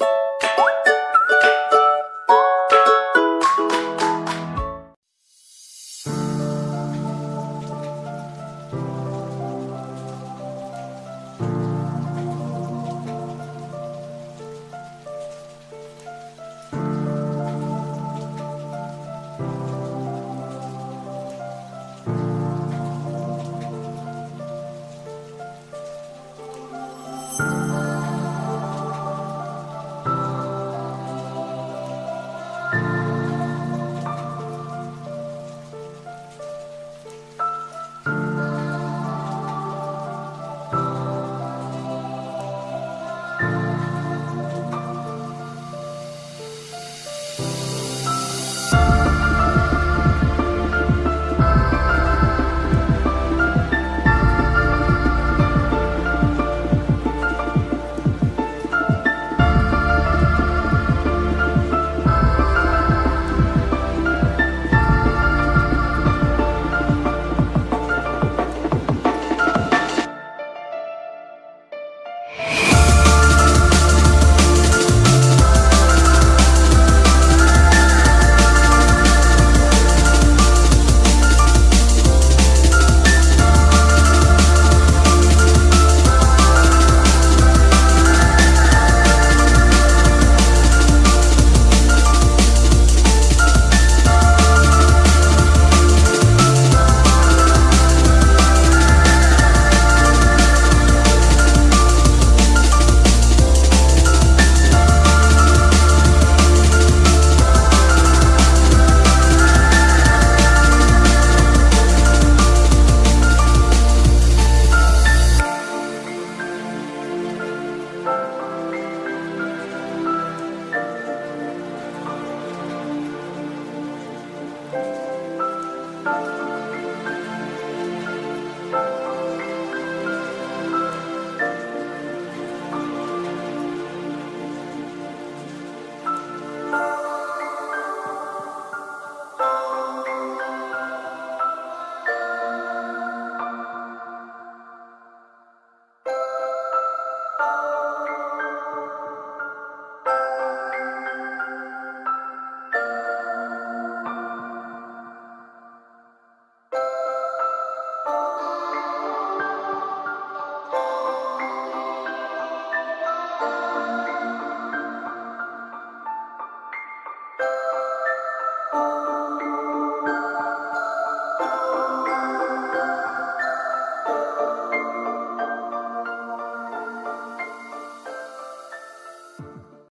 you